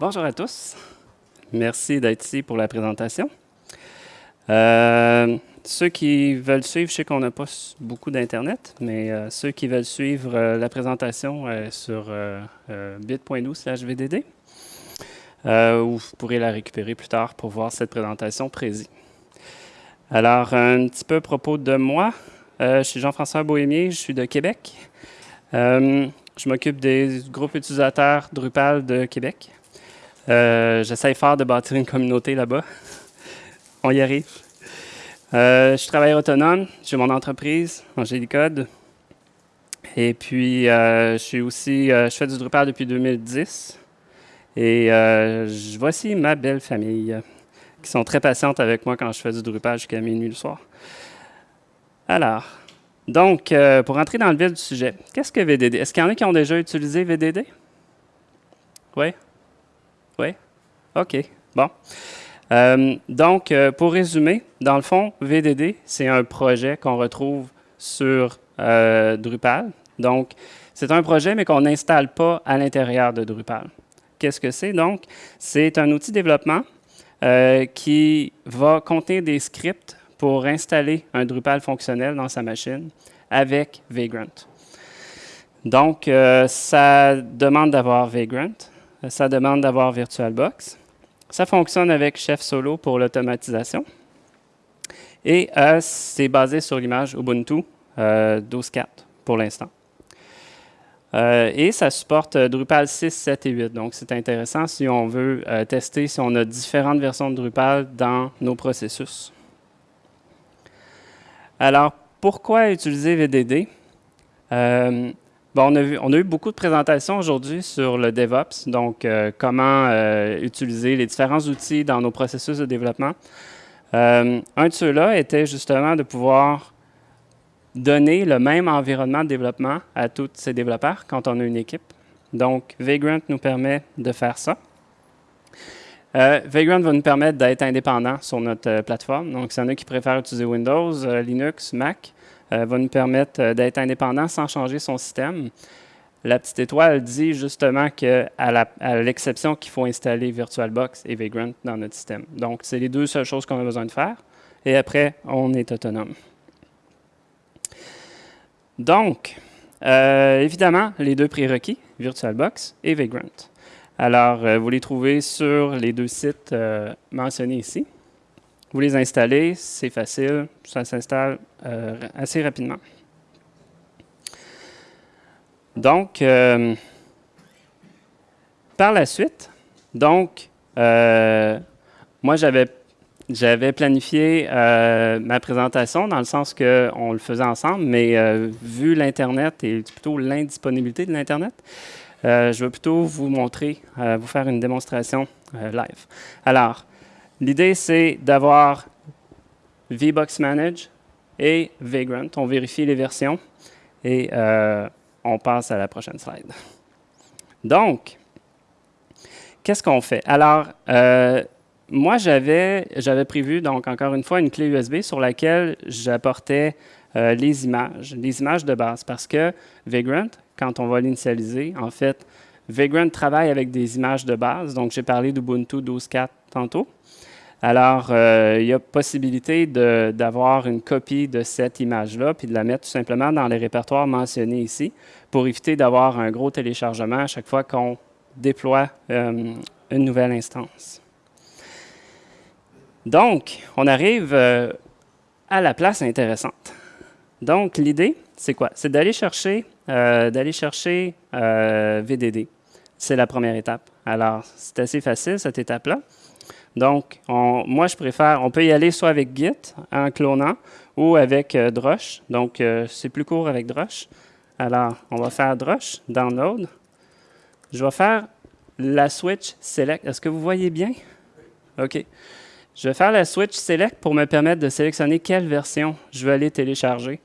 Bonjour à tous. Merci d'être ici pour la présentation. Euh, ceux qui veulent suivre, je sais qu'on n'a pas beaucoup d'Internet, mais euh, ceux qui veulent suivre euh, la présentation sur bit.nous slash VDD, ou vous pourrez la récupérer plus tard pour voir cette présentation présie. Alors, un petit peu à propos de moi. je suis Jean-François Bohémier, je suis de Québec. je m'occupe des groupes utilisateurs Drupal de Québec. Euh, J'essaie fort de bâtir une communauté là-bas. On y arrive. Euh, je travaille autonome. J'ai mon entreprise, Angélicode. Et puis, euh, je suis aussi, je fais du Drupal depuis 2010. Et voici ma belle famille, qui sont très patientes avec moi quand je fais du Drupal jusqu'à minuit le soir. Alors, donc, pour entrer dans le vif du sujet, qu'est-ce que VDD? Est-ce qu'il y en a qui ont déjà utilisé VDD? Oui? Oui? OK. Bon. Euh, donc, euh, pour résumer, dans le fond, VDD, c'est un projet qu'on retrouve sur euh, Drupal. Donc, c'est un projet, mais qu'on n'installe pas à l'intérieur de Drupal. Qu'est-ce que c'est? Donc, c'est un outil de développement qui va contenir des scripts pour installer un Drupal fonctionnel dans sa machine avec Vagrant. Donc, ça demande d'avoir Vagrant. Euh, ça demande d'avoir VirtualBox. Ça fonctionne avec Chef Solo pour l'automatisation. Et euh, c'est basé sur l'image Ubuntu 12.4 euh, pour l'instant. et ça supporte Drupal 6, 7 et 8. Donc, c'est intéressant si on veut tester si on a différentes versions de Drupal dans nos processus. Alors, pourquoi utiliser VDD? Bon, on, a vu, on a eu beaucoup de présentations aujourd'hui sur le DevOps, donc euh, comment euh, utiliser les différents outils dans nos processus de développement. Euh, un de ceux-là était justement de pouvoir donner le même environnement de développement à tous ces développeurs quand on a une équipe. Donc, Vagrant nous permet de faire ça. Vagrant va nous permettre d'être indépendant sur notre plateforme. Donc, s'il y en a qui préfèrent utiliser Windows, Linux, Mac, va nous permettre euh, d'être indépendant sans changer son système. La petite étoile dit justement qu'à l'exception qu'il faut installer VirtualBox et Vagrant dans notre système. Donc, c'est les deux seules choses qu'on a besoin de faire. Et après, on est autonome. Donc, euh, évidemment, les deux prérequis, VirtualBox et Vagrant. Alors, vous les trouvez sur les deux sites mentionnés ici. Vous les installez, c'est facile, ça s'installe euh, assez rapidement. Donc, euh, par la suite, donc, euh, moi, j'avais j'avais planifié ma présentation dans le sens qu'on le faisait ensemble, mais vu l'Internet et plutôt l'indisponibilité de l'Internet, je vais plutôt vous montrer, vous faire une démonstration live. Alors, L'idée, c'est d'avoir VBox Manage et Vagrant. On vérifie les versions et euh, on passe à la prochaine slide. Donc, qu'est-ce qu'on fait? Alors, euh, moi, j'avais prévu, donc encore une fois, une clé USB sur laquelle j'apportais euh, les images, les images de base, parce que Vagrant, quand on va l'initialiser, en fait, Vagrant travaille avec des images de base. Donc, j'ai parlé d'Ubuntu 12.4 tantôt. Alors, euh, il y a possibilité d'avoir une copie de cette image-là, puis de la mettre tout simplement dans les répertoires mentionnés ici, pour éviter d'avoir un gros téléchargement à chaque fois qu'on déploie euh, une nouvelle instance. Donc, on arrive euh, à la place intéressante. Donc, l'idée, c'est quoi? C'est d'aller chercher, d'aller chercher VDD. C'est la première étape. Alors, c'est assez facile, cette étape-là. Donc, moi, je préfère, on peut y aller soit avec Git en clonant ou avec euh, Drush. Donc, euh, c'est plus court avec Drush. Alors, on va faire Drush, download. Je vais faire la switch select. Est-ce que vous voyez bien? OK. Je vais faire la switch select pour me permettre de sélectionner quelle version je veux aller télécharger.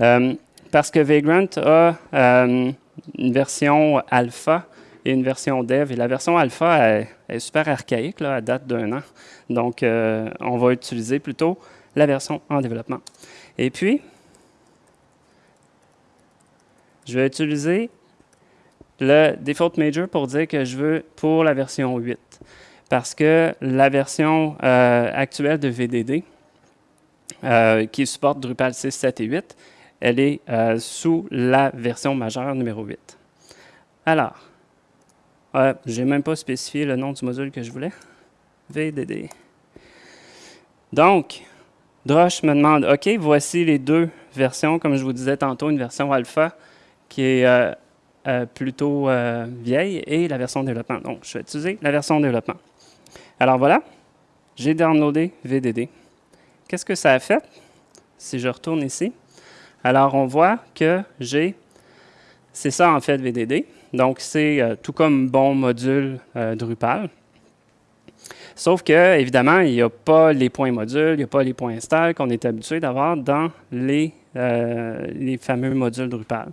Euh, parce que Vagrant a une version alpha et une version dev. Et la version alpha est, super archaïque, là, à date d'un an. Donc, euh, on va utiliser plutôt la version en développement. Et puis, je vais utiliser le default major pour dire que je veux pour la version 8. Parce que la version euh, actuelle de VDD, euh, qui supporte Drupal 6, 7 et 8, elle est sous la version majeure numéro 8. Alors, je n'ai même pas spécifié le nom du module que je voulais. VDD. Donc, Drush me demande, OK, voici les deux versions, comme je vous disais tantôt, une version alpha qui est euh, euh, plutôt euh, vieille et la version développement. Donc, je vais utiliser la version développement. Alors voilà, j'ai downloadé VDD. Qu'est-ce que ça a fait? Si je retourne ici, alors on voit que j'ai, c'est ça en fait VDD. Donc, c'est tout comme bon module Drupal. Sauf que, évidemment, il n'y a pas les points modules, il n'y a pas les points install qu'on est habitué d'avoir dans les, euh, les fameux modules Drupal.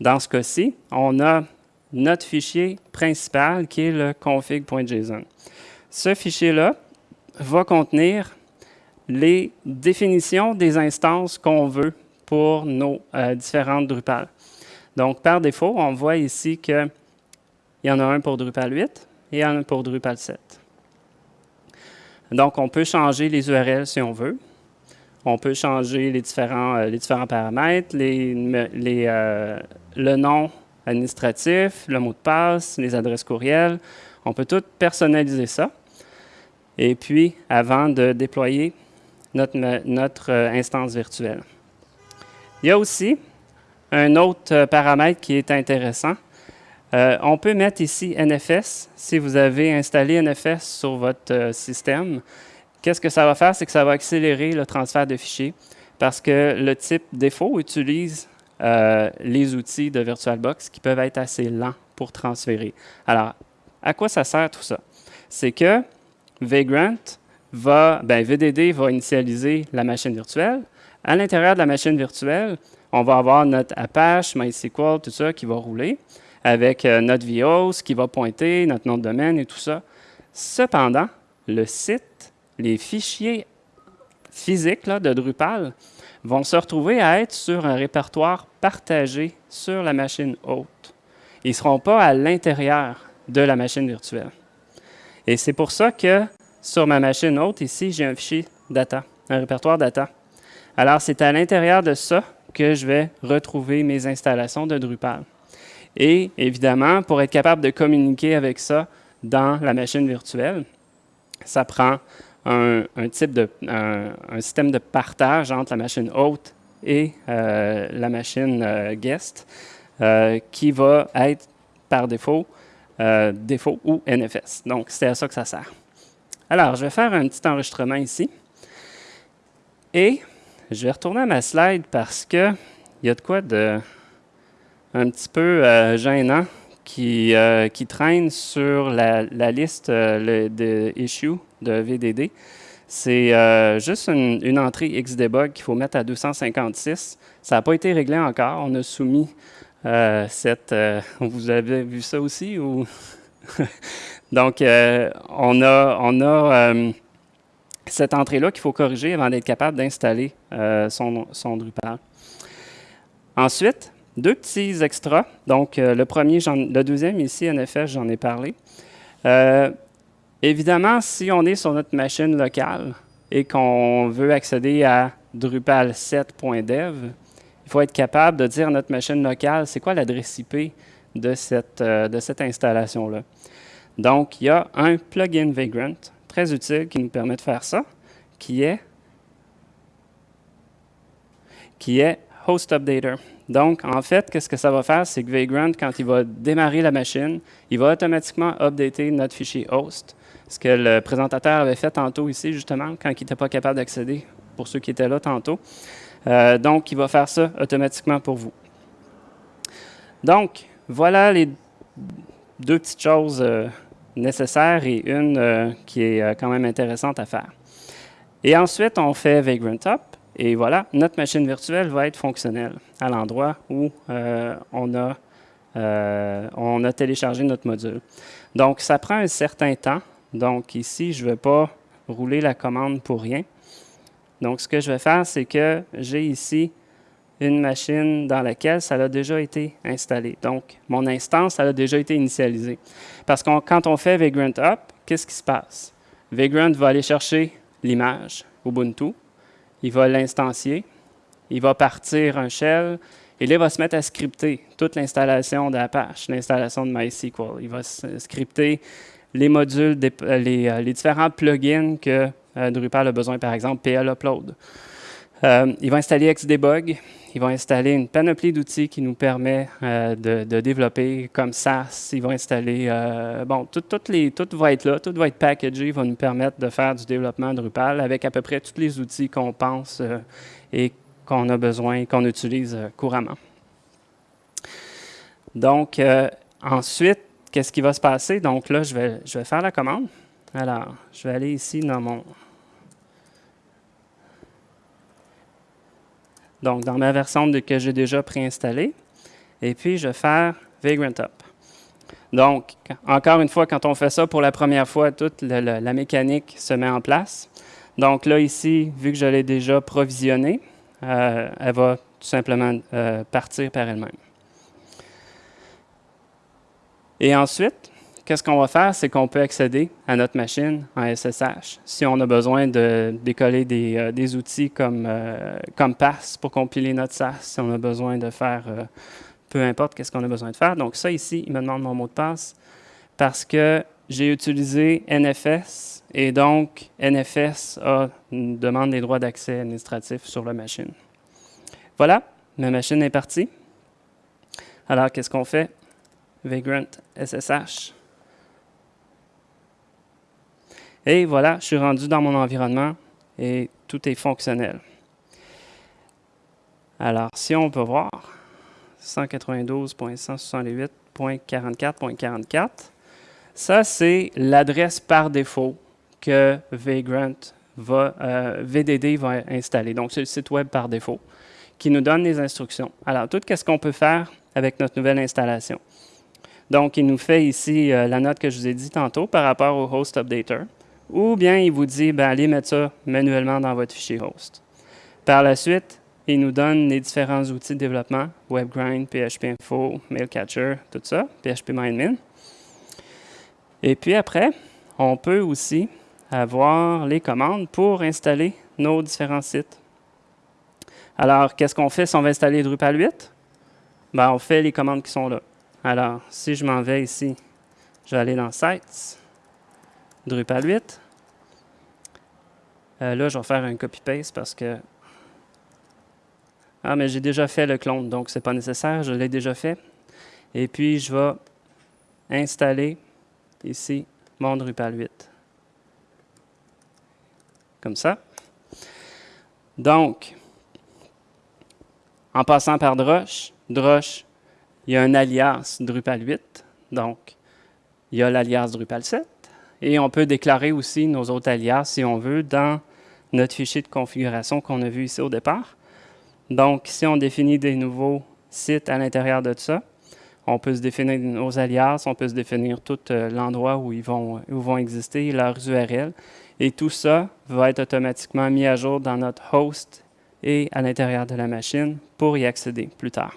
Dans ce cas-ci, on a notre fichier principal qui est le config.json. Ce fichier-là va contenir les définitions des instances qu'on veut pour nos euh, différentes Drupal. Donc, par défaut, on voit ici qu'il y en a un pour Drupal 8 et un pour Drupal 7. Donc, on peut changer les URL si on veut. On peut changer les différents, euh, paramètres, les, euh, le nom administratif, le mot de passe, les adresses courriels. On peut tout personnaliser ça. Et puis, avant de déployer notre, notre euh, instance virtuelle. Il y a aussi un autre paramètre qui est intéressant, euh, on peut mettre ici NFS. Si vous avez installé NFS sur votre euh, système, qu'est-ce que ça va faire? C'est que ça va accélérer le transfert de fichiers parce que le type défaut utilise euh, les outils de VirtualBox qui peuvent être assez lents pour transférer. Alors, à quoi ça sert tout ça? C'est que Vagrant va, ben, VDD va initialiser la machine virtuelle. À l'intérieur de la machine virtuelle, on va avoir notre Apache, MySQL, tout ça qui va rouler avec euh, notre VOS qui va pointer, notre nom de domaine et tout ça. Cependant, le site, les fichiers physiques de Drupal vont se retrouver à être sur un répertoire partagé sur la machine hôte. Ils ne seront pas à l'intérieur de la machine virtuelle. Et c'est pour ça que sur ma machine hôte, ici, j'ai un fichier data, un répertoire data. Alors, c'est à l'intérieur de ça que je vais retrouver mes installations de Drupal. Et évidemment, pour être capable de communiquer avec ça dans la machine virtuelle, ça prend un, type de, un, système de partage entre la machine hôte et euh, la machine euh, guest euh, qui va être par défaut défaut ou NFS. Donc, c'est à ça que ça sert. Alors, je vais faire un petit enregistrement ici. Et je vais retourner à ma slide parce qu'il y a de quoi de un petit peu euh, gênant qui, euh, qui traîne sur la, liste euh, de issue de VDD. C'est juste une, entrée Xdebug qu'il faut mettre à 256. Ça n'a pas été réglé encore. On a soumis cette... vous avez vu ça aussi? Ou? Donc, on a, on a cette entrée-là qu'il faut corriger avant d'être capable d'installer son, son Drupal. Ensuite, deux petits extras. Donc, euh, le premier, le deuxième ici, NFS, j'en ai parlé. Euh, évidemment, si on est sur notre machine locale et qu'on veut accéder à Drupal 7.dev, il faut être capable de dire à notre machine locale, c'est quoi l'adresse IP de cette, euh, de cette installation-là. Donc, il y a un plugin Vagrant, très utile, qui nous permet de faire ça, qui est, qui est Host Updater. Donc, en fait, qu'est-ce que ça va faire? C'est que Vagrant, quand il va démarrer la machine, il va automatiquement updater notre fichier host. Ce que le présentateur avait fait tantôt ici, justement, quand il n'était pas capable d'accéder, pour ceux qui étaient là tantôt. Euh, donc, il va faire ça automatiquement pour vous. Donc, voilà les deux petites choses euh, nécessaires et une euh, qui est quand même intéressante à faire. Et ensuite, on fait Vagrant Up. Et voilà, notre machine virtuelle va être fonctionnelle à l'endroit où euh, on, a, euh, on a téléchargé notre module. Donc, ça prend un certain temps. Donc, ici, je ne vais pas rouler la commande pour rien. Donc, ce que je vais faire, c'est que j'ai ici une machine dans laquelle ça a déjà été installé. Donc, mon instance, ça a déjà été initialisée. Parce que quand on fait Vagrant Up, qu'est-ce qui se passe? Vagrant va aller chercher l'image Ubuntu, il va l'instancier, il va partir un shell, et là, il va se mettre à scripter toute l'installation d'Apache, l'installation de MySQL. Il va scripter les modules, euh, les, différents plugins que euh, Drupal a besoin, par exemple PL Upload. Euh, il va installer Xdebug, il va installer une panoplie d'outils qui nous permet de, développer comme SAS. Il va installer, bon, tout, les, va être là, tout va être packagé, va nous permettre de faire du développement Drupal avec à peu près tous les outils qu'on pense et qu'on a besoin, qu'on utilise couramment. Donc, ensuite, qu'est-ce qui va se passer? Donc là, je vais, je vais faire la commande. Alors, je vais aller ici dans mon... Donc, dans ma version de, que j'ai déjà préinstallée. Et puis, je vais faire Vagrant Up. Donc, encore une fois, quand on fait ça pour la première fois, toute la mécanique se met en place. Donc là, ici, vu que je l'ai déjà provisionnée, euh, elle va tout simplement euh, partir par elle-même. Et ensuite, qu'est-ce qu'on va faire? C'est qu'on peut accéder à notre machine en SSH. Si on a besoin de décoller des, euh, outils comme, euh, comme Pass pour compiler notre SAS, si on a besoin de faire euh, peu importe qu'est-ce qu'on a besoin de faire. Donc ça ici, il me demande mon mot de passe parce que j'ai utilisé NFS et donc NFS demande des droits d'accès administratifs sur la machine. Voilà, ma machine est partie. Alors, qu'est-ce qu'on fait? Vagrant SSH. Et voilà, je suis rendu dans mon environnement et tout est fonctionnel. Alors, si on peut voir, 192.168.44.44, ça c'est l'adresse par défaut que Vagrant va, euh, VDD va installer. Donc, c'est le site web par défaut qui nous donne les instructions. Alors, tout ce qu'on peut faire avec notre nouvelle installation? Donc, il nous fait ici euh, la note que je vous ai dit tantôt par rapport au host updater. Ou bien il vous dit, ben, allez mettre ça manuellement dans votre fichier host. Par la suite, il nous donne les différents outils de développement, WebGrind, PHP Mailcatcher, tout ça, PHP MindMin. Et puis après, on peut aussi avoir les commandes pour installer nos différents sites. Alors, qu'est-ce qu'on fait si on veut installer Drupal 8? Ben, on fait les commandes qui sont là. Alors, si je m'en vais ici, je vais aller dans Sites, Drupal 8. Euh, là, je vais faire un copy-paste parce que... Ah, mais j'ai déjà fait le clone, donc ce n'est pas nécessaire, je l'ai déjà fait. Et puis, je vais installer ici mon Drupal 8. Comme ça. Donc, en passant par Drush, Drush il y a un alias Drupal 8, donc il y a l'alias Drupal 7, et on peut déclarer aussi nos autres alias, si on veut, dans notre fichier de configuration qu'on a vu ici au départ. Donc, si on définit des nouveaux sites à l'intérieur de ça, on peut se définir nos alias, on peut se définir tout euh, l'endroit où ils vont, où vont exister, leurs URL, et tout ça va être automatiquement mis à jour dans notre host et à l'intérieur de la machine pour y accéder plus tard.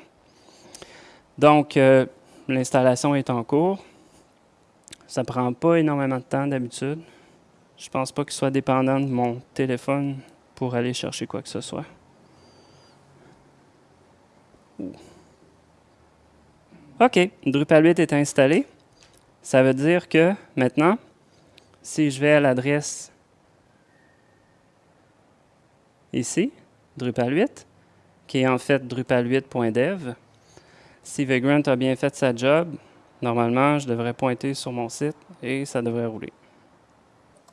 Donc, euh, l'installation est en cours. Ça prend pas énormément de temps d'habitude. Je pense pas qu'il soit dépendant de mon téléphone pour aller chercher quoi que ce soit. OK, Drupal 8 est installé. Ça veut dire que maintenant, si je vais à l'adresse ici, Drupal 8, qui est en fait drupal8.dev, si Vagrant a bien fait sa job, normalement, je devrais pointer sur mon site et ça devrait rouler.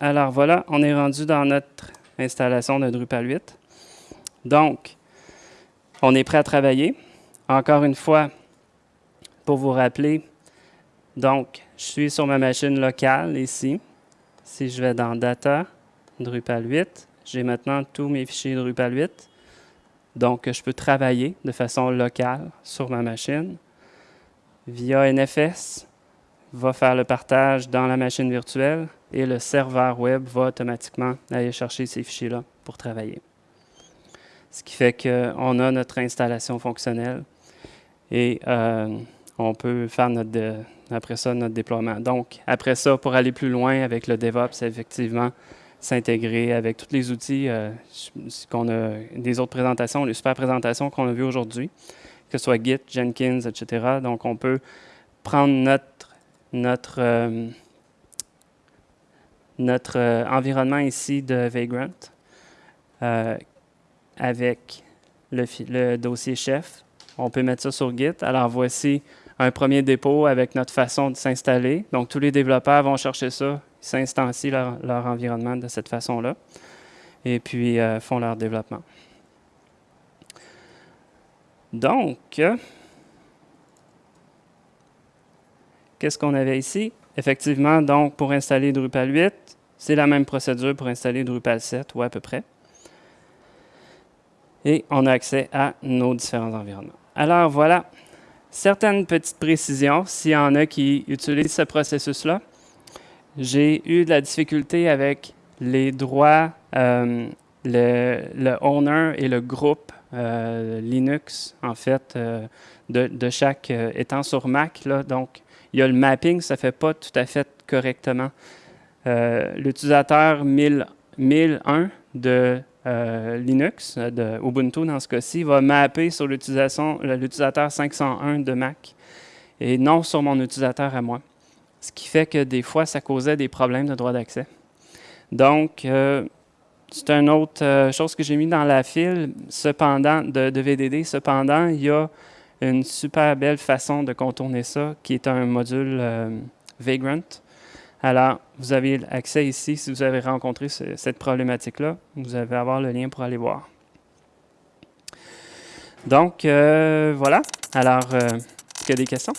Alors voilà, on est rendu dans notre installation de Drupal 8. Donc, on est prêt à travailler. Encore une fois, pour vous rappeler, donc, je suis sur ma machine locale ici. Si je vais dans Data, Drupal 8, j'ai maintenant tous mes fichiers Drupal 8. Donc, je peux travailler de façon locale sur ma machine. Via NFS, va faire le partage dans la machine virtuelle et le serveur web va automatiquement aller chercher ces fichiers-là pour travailler. ce qui fait qu'on a notre installation fonctionnelle et euh, on peut faire notre après ça notre déploiement. Donc, après ça, pour aller plus loin avec le DevOps, effectivement s'intégrer avec tous les outils euh, qu'on a, des autres présentations, les super présentations qu'on a vues aujourd'hui, que ce soit Git, Jenkins, etc. Donc, on peut prendre notre, notre, euh, notre environnement ici de Vagrant avec le, le dossier chef. On peut mettre ça sur Git. Alors, voici un premier dépôt avec notre façon de s'installer. Donc, tous les développeurs vont chercher ça, s'instancient leur, leur, environnement de cette façon-là, et puis euh, font leur développement. Donc, qu'est-ce qu'on avait ici? Effectivement, donc, pour installer Drupal 8, c'est la même procédure pour installer Drupal 7, ou à peu près. Et on a accès à nos différents environnements. Alors, voilà, certaines petites précisions, s'il y en a qui utilisent ce processus-là. J'ai eu de la difficulté avec les droits, euh, le, owner et le groupe Linux, en fait, euh, de, chaque étant sur Mac. Là, donc, il y a le mapping, ça ne fait pas tout à fait correctement. L'utilisateur 1001 de euh, Linux, euh, de Ubuntu dans ce cas-ci, va mapper sur l'utilisateur 501 de Mac et non sur mon utilisateur à moi. Ce qui fait que des fois, ça causait des problèmes de droit d'accès. Donc, euh, c'est une autre chose que j'ai mis dans la file cependant, de, VDD. Cependant, il y a une super belle façon de contourner ça, qui est un module Vagrant. Alors, vous avez accès ici si vous avez rencontré cette problématique-là. Vous allez avoir le lien pour aller voir. Donc, euh, voilà. Alors, euh, est-ce qu'il y a des questions?